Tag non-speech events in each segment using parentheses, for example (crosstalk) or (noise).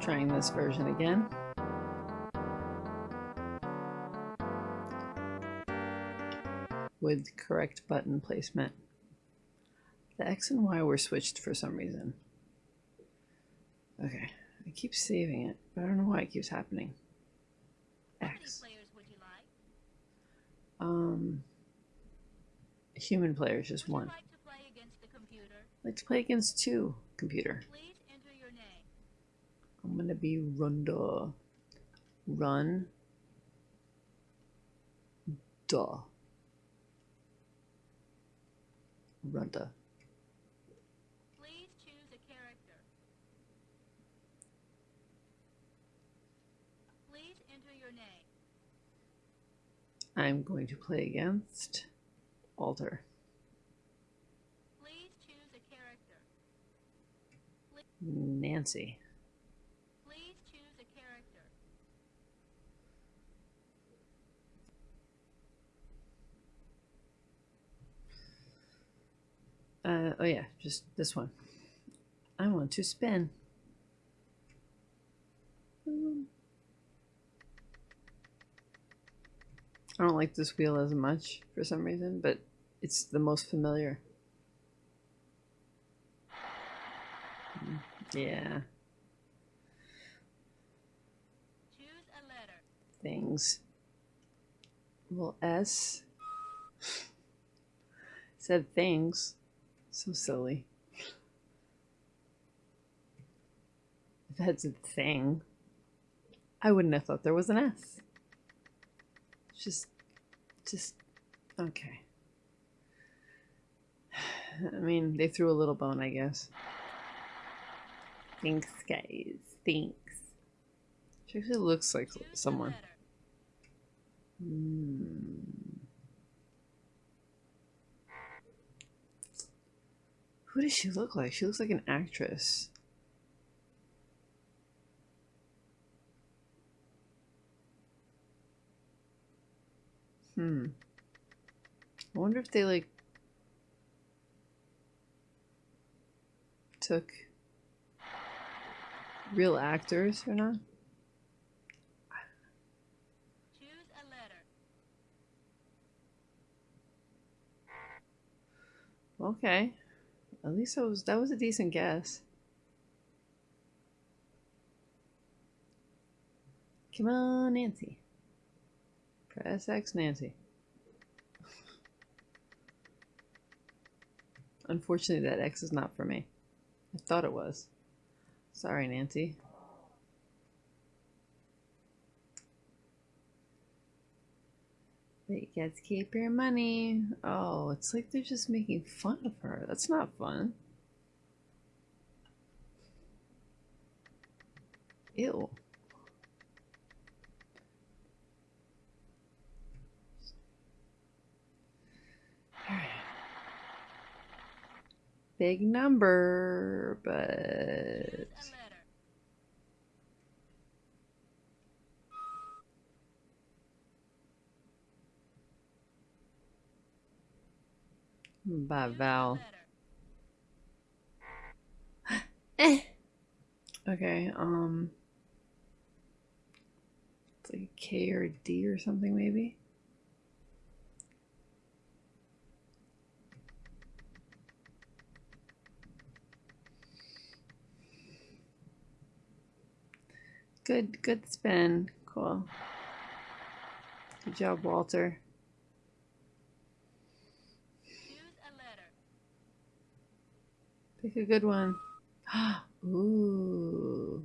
trying this version again. With correct button placement. The X and Y were switched for some reason. Okay, I keep saving it, but I don't know why it keeps happening. X. Um, human players, just one. Like to play against the computer? I'd like to play against two, computer. Please enter your name. I'm gonna be Runda. Run. Duh. Runda. Please choose a character. Please enter your name. I'm going to play against Alter. Please choose a character. Nancy. Please choose a character. Uh, oh yeah, just this one. I want to spin. I don't like this wheel as much for some reason, but it's the most familiar. Yeah, things. Well, S said things. So silly. If that's a thing, I wouldn't have thought there was an S. Just, just, okay. I mean, they threw a little bone, I guess. Thanks, guys. Thanks. She actually looks like someone. a letter. Hmm. Who does she look like? She looks like an actress. Hmm. I wonder if they like took real actors or not. Choose a letter. Okay. At least that was that was a decent guess. Come on, Nancy. Press X, Nancy. Unfortunately, that X is not for me. I thought it was. Sorry, Nancy. To keep your money. Oh, it's like they're just making fun of her. That's not fun. Ew. Big number, but by Val. Eh. Okay, um. It's like a K or a D or something, maybe? Good, good spin. Cool. Good job, Walter. Choose a letter. Pick a good one. (gasps) Ooh.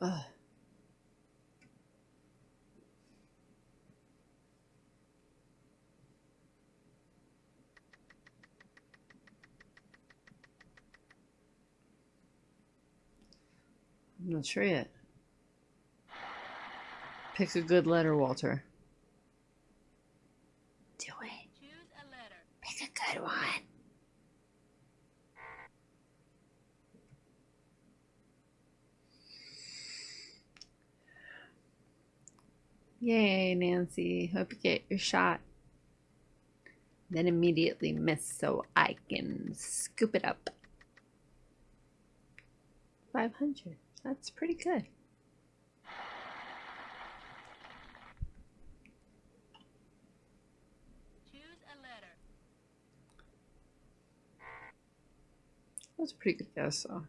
I'm not sure yet. Pick a good letter, Walter. Do it. Choose a letter. Pick a good one. Yay, Nancy. Hope you get your shot. Then immediately miss so I can scoop it up. 500. That's pretty good. Choose a letter. That's a pretty good guess, though.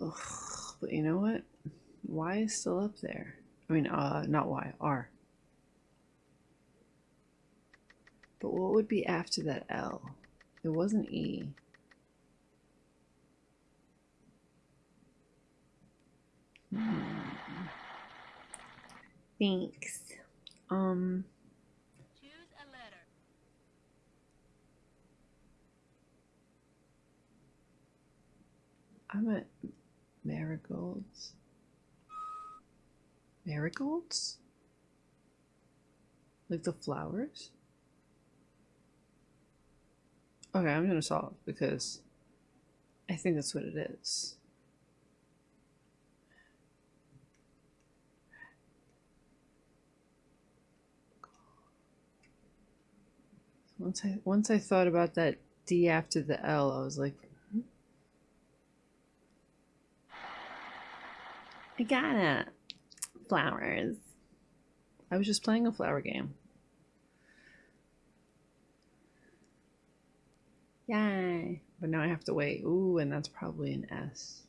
Ugh, but you know what? Y is still up there. I mean, uh, not Y, R. But what would be after that L? It wasn't E. Hmm. Thanks. Um, Choose a letter. I'm at marigolds. Marigolds? Like the flowers? Okay, I'm gonna solve because I think that's what it is. Once I once I thought about that D after the L, I was like, I got it. Flowers. I was just playing a flower game. Yay. But now I have to wait. Ooh, and that's probably an S.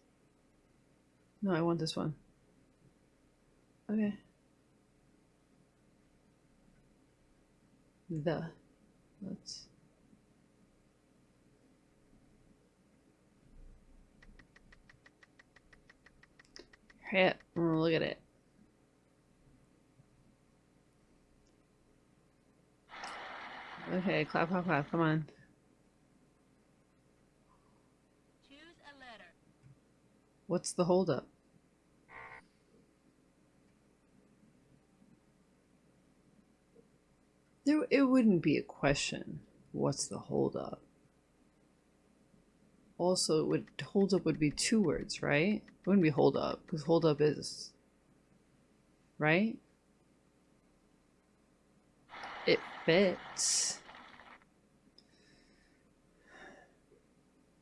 No, I want this one. Okay. The. Let's. Hit. Oh, look at it. Okay, clap, clap, clap. Come on. Choose a letter. What's the holdup? There, it wouldn't be a question. What's the holdup? Also, it would holdup would be two words, right? It wouldn't be hold up, because hold up is right. It fits.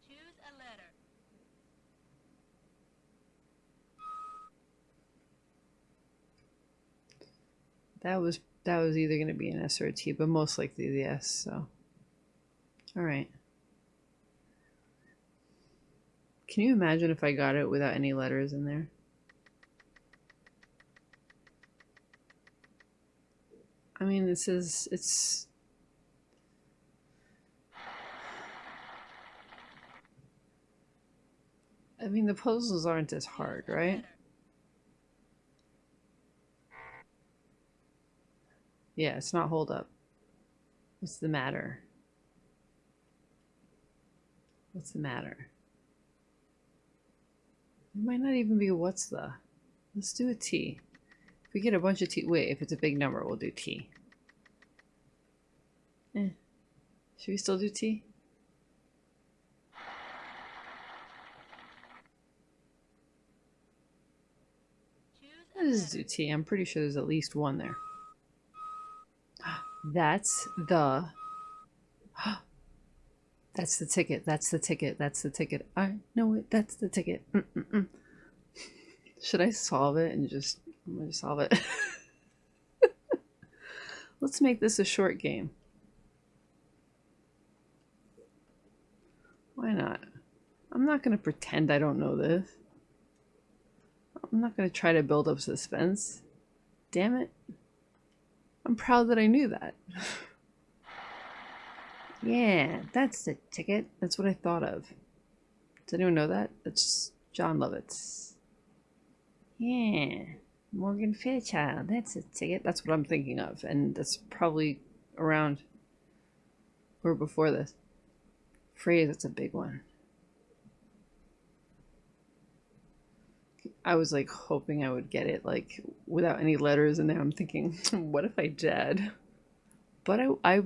Choose a letter. That was that was either going to be an S or a T, but most likely the S. So, all right. Can you imagine if I got it without any letters in there? I mean, this is it's. I mean, the puzzles aren't as hard, right? Yeah, it's not hold up. What's the matter? What's the matter? It might not even be what's the. Let's do a T. If we get a bunch of T. Wait, if it's a big number, we'll do T. Eh. Should we still do T? Let's do T. I'm pretty sure there's at least one there. (gasps) That's the. That's the ticket. That's the ticket. That's the ticket. I know it. That's the ticket. Mm-mm-mm. Should I solve it and just. I'm to solve it. (laughs) Let's make this a short game. Why not? I'm not going to pretend I don't know this. I'm not going to try to build up suspense. Damn it. I'm proud that I knew that. (laughs) yeah, that's the ticket. That's what I thought of. Does anyone know that? That's Jon Lovitz. Yeah, Morgan Fairchild. That's a ticket. That's what I'm thinking of. And that's probably around or before this. Phrase, that's a big one. I was like hoping I would get it like without any letters in there. I'm thinking, (laughs) what if I did? But I, I,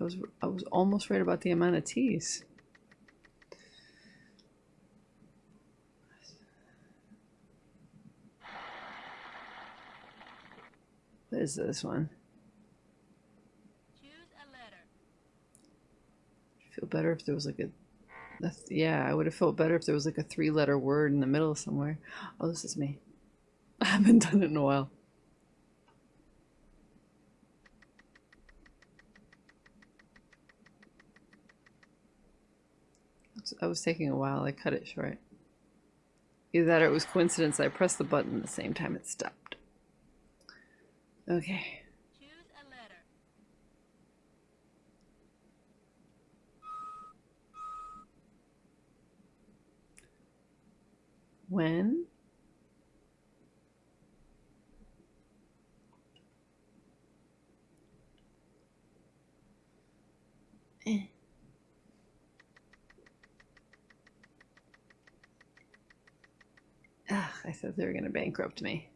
I was, I was almost right about the amount of T's. What is this one? feel better if there was like a yeah i would have felt better if there was like a three letter word in the middle somewhere oh this is me (laughs) i haven't done it in a while I was taking a while. I cut it short. Either that or it was coincidence I pressed the button at the same time it stopped. Okay. Choose a letter. When Eh. Ugh, I thought they were going to bankrupt me.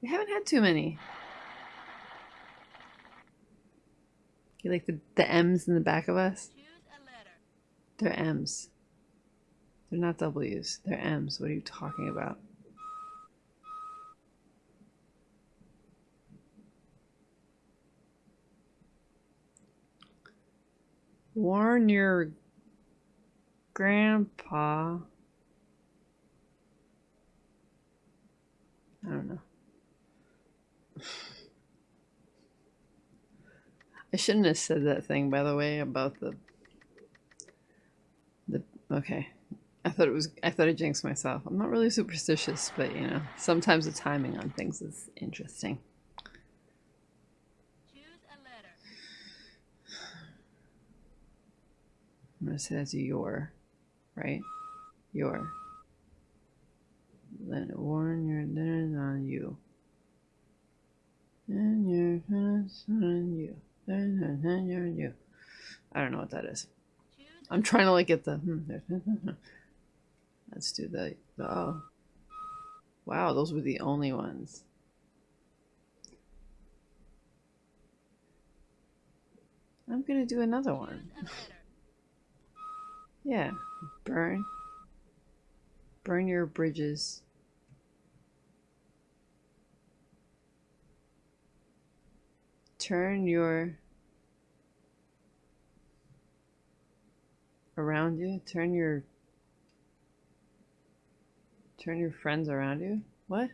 We haven't had too many. You like the, the M's in the back of us? They're M's. They're not W's. They're M's. What are you talking about? Warn your grandpa. I don't know. I shouldn't have said that thing, by the way, about the the okay. I thought it was I thought I jinxed myself. I'm not really superstitious, but you know, sometimes the timing on things is interesting. Choose a letter. I'm gonna say that's your, right? Your. Then warn your dinners on you. And your dinners on you. And your you. I don't know what that is. I'm trying to like get the. hmm, (laughs) Let's do the. the oh. Wow, those were the only ones. I'm gonna do another one. Yeah. Burn. Burn your bridges. Turn your. Around you. Turn your. Turn your friends around you. What?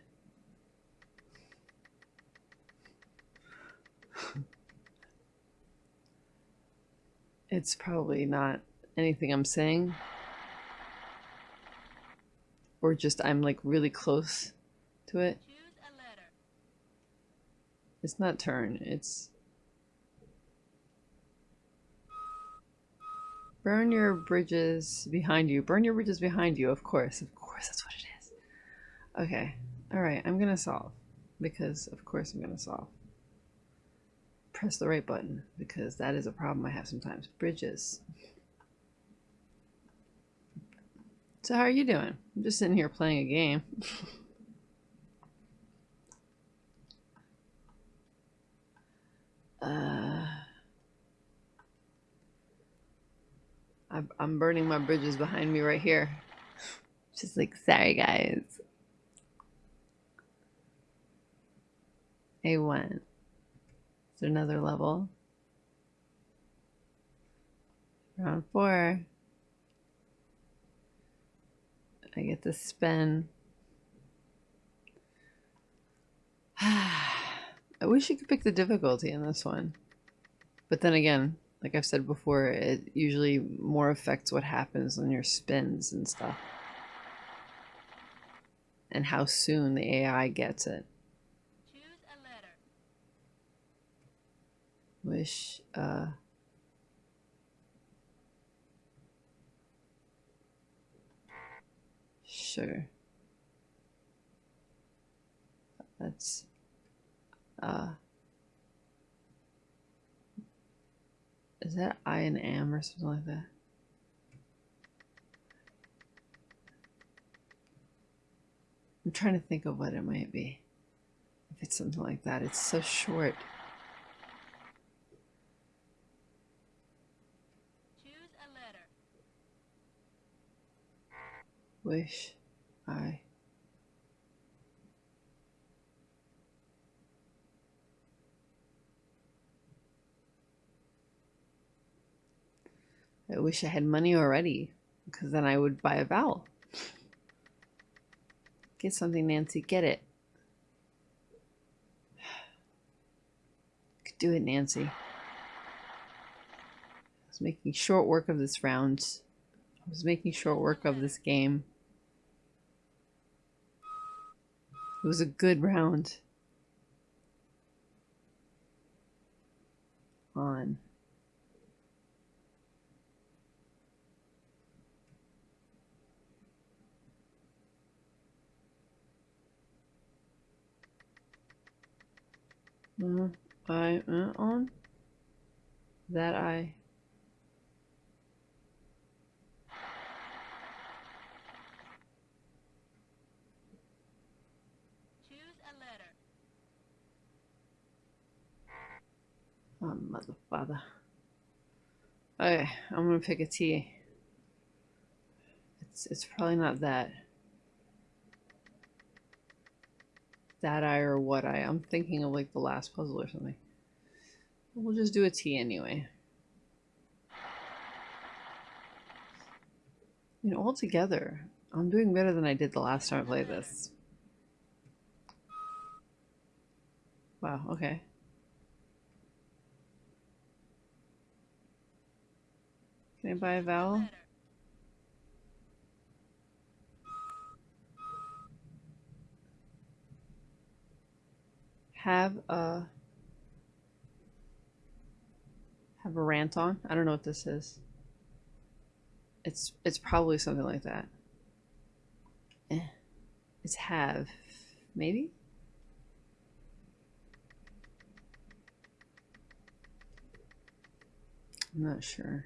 it's probably not anything I'm saying. Or just I'm like really close to it. It's not turn, it's burn your bridges behind you. Burn your bridges behind you, of course. Of course, that's what it is. Okay. Alright, I'm gonna solve. Because of course I'm gonna solve. Press the right button, because that is a problem I have sometimes. Bridges. So how are you doing? I'm just sitting here playing a game. (laughs) uh, I'm, I'm burning my bridges behind me right here. Just like, sorry guys. A1. Is there another level? Round four. I get to spin. (sighs) I wish you could pick the difficulty in this one. But then again, like I've said before, it usually more affects what happens on your spins and stuff. And how soon the AI gets it. Wish, uh... Sure. That's, uh... Is that I and am or something like that? I'm trying to think of what it might be. If it's something like that. It's so short. Choose a letter. Wish I. I wish I had money already, because then I would buy a vowel. Get something, Nancy. Get it. Could (sighs) do it, Nancy. I was making short work of this round. I was making short work of this game. It was a good round. On. I uh, on that I Choose a letter. Oh, mother father. Okay, I'm gonna pick a T. It's it's probably not that. That I or what I. I'm thinking of like the last puzzle or something. We'll just do a T anyway. (sighs) You know, altogether, I'm doing better than I did the last time I played this. Wow, okay. Can I buy a vowel? Have a have a rant on? I don't know what this is. It's it's probably something like that. Eh. It's have maybe? I'm not sure.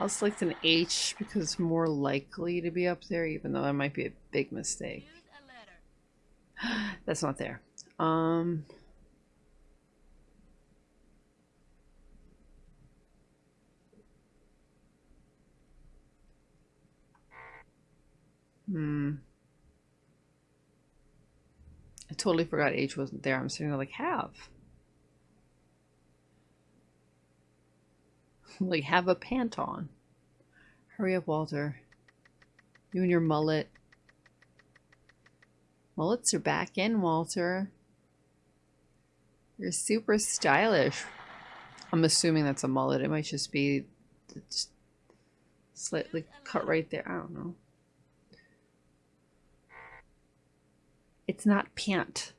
I'll select an H because it's more likely to be up there, even though that might be a big mistake. (gasps) That's not there. Um. Hmm. I totally forgot H wasn't there. I'm sitting there like, have. (laughs) like, have a pant on. Hurry up, Walter. You and your mullet. Mullets are back in, Walter. You're super stylish. I'm assuming that's a mullet. It might just be just slightly cut right there. I don't know. It's not pant.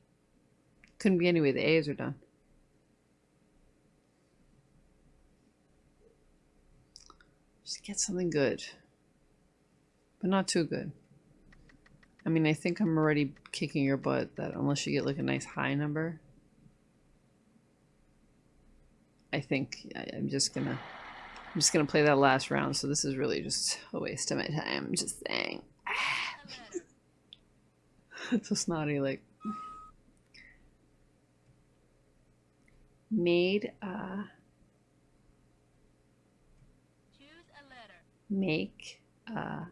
Couldn't be anyway. The A's are done. Just get something good. But not too good. I mean, I think I'm already kicking your butt that unless you get like a nice high number. I think I, I'm just gonna I'm just gonna play that last round, so this is really just a waste of my time. I'm just saying. A (laughs) so snotty like made uh Choose a letter. make uh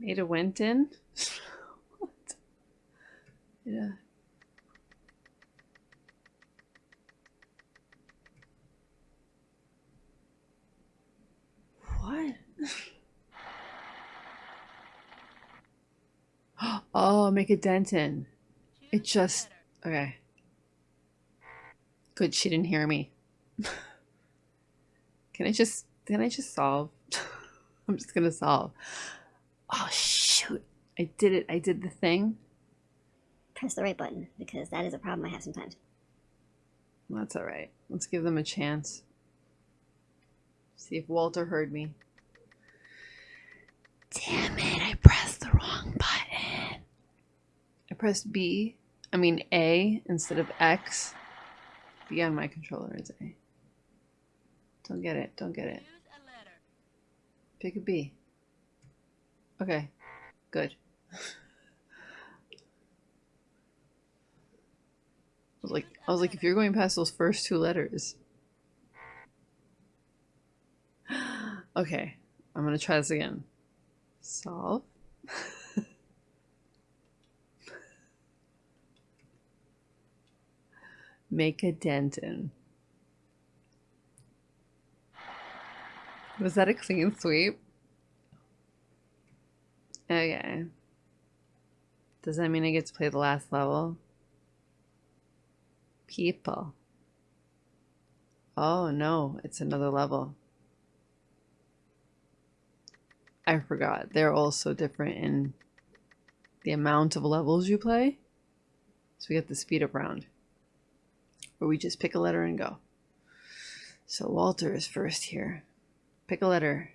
made a went in (laughs) what yeah what (gasps) oh make a dent in It just- Okay. Good, she didn't hear me. (laughs) can I just can I just solve? (laughs) I'm just gonna solve. Oh shoot. I did it. I did the thing. press the right button because that is a problem I have sometimes. That's alright. Let's give them a chance. See if Walter heard me. Damn it, I pressed the wrong button. I pressed B. I mean A instead of X. B on my controller is A. Don't get it. Don't get it. Choose a letter. Pick a B. Okay. Good. I was like I was like if you're going past those first two letters. Okay, I'm gonna try this again. Solve. Make a dent in. Was that a clean sweep? Okay. Does that mean I get to play the last level? People. Oh no, it's another level. I forgot. They're all so different in the amount of levels you play. So we get the speed up round. Where we just pick a letter and go. So Walter is first here. Pick a letter.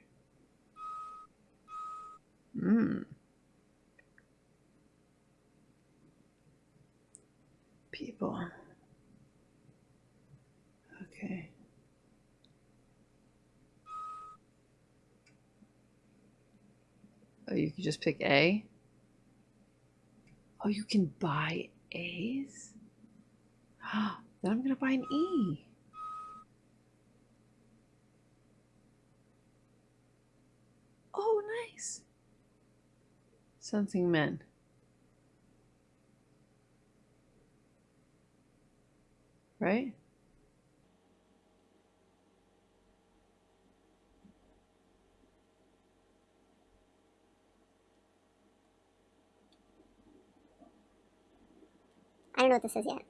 Hmm. People. Okay. Oh, you can just pick A? Oh, you can buy A's? (gasps) then I'm gonna buy an E. Oh, nice. Something men. Right? I don't know what this is yet.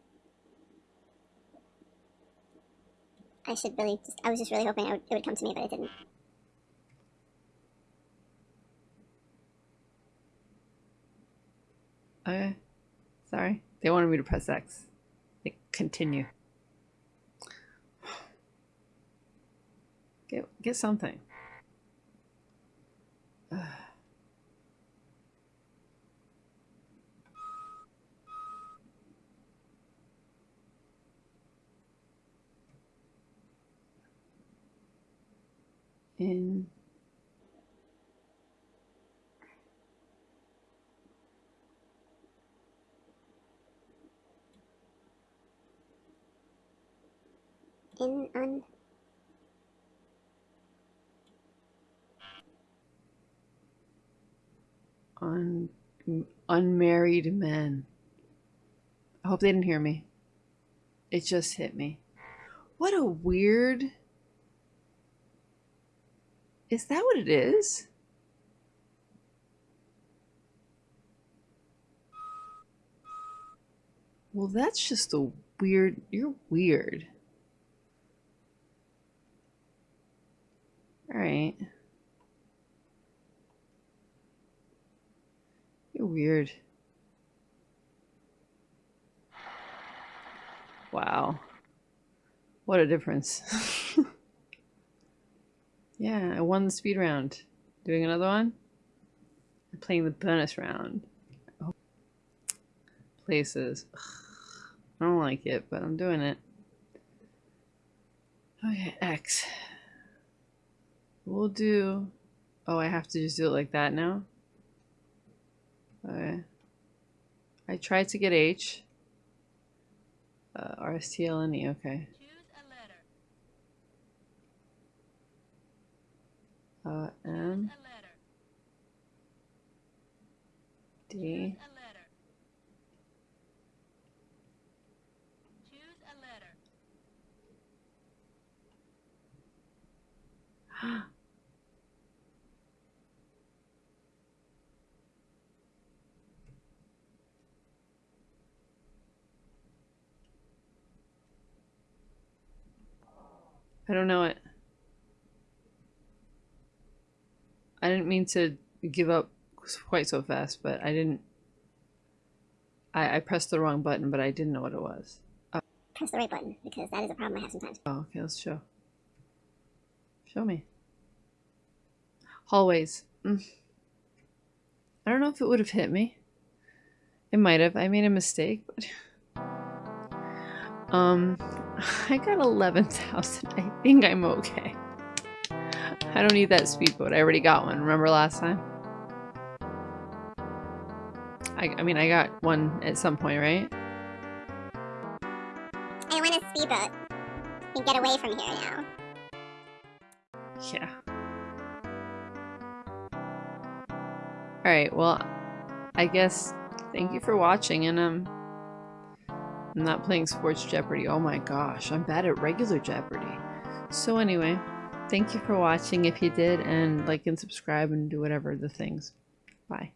I should really just, I was just really hoping it would, it would come to me, but it didn't. Okay. Sorry. They wanted me to press X. Like, continue. Get get something. Ugh. (sighs) In In, un, un unmarried men. I hope they didn't hear me. It just hit me. What a weird. Is that what it is? Well, that's just a weird. You're weird. Alright. You're weird. Wow. What a difference. (laughs) yeah, I won the speed round. Doing another one? I'm playing the bonus round. Oh. Places. Ugh. I don't like it, but I'm doing it. Okay, X. We'll do... Oh, I have to just do it like that now? Okay. I tried to get H. Uh, RSTLNE, okay. Choose a letter. Uh, Choose M, a letter. D, (gasps) (gasps) (gasps) Choose a letter. Choose a letter. I don't know it. I didn't mean to give up quite so fast, but I didn't. I, I pressed the wrong button, but I didn't know what it was. press the right button, because that is a problem I have sometimes. Oh, okay, let's show. Show me. Hallways. Mm. I don't know if it would have hit me. It might have. I made a mistake, but. (laughs) Um, (laughs) I got 11,000. I think I'm okay. I don't need that speedboat. I already got one. Remember last time? I, I mean, I got one at some point, right? I want a speedboat. And get away from here now. Yeah. Alright, well, I guess thank you for watching, and um, I'm not playing Sports Jeopardy. Oh my gosh, I'm bad at regular Jeopardy. So anyway, thank you for watching if you did, and like and subscribe and do whatever the things. Bye.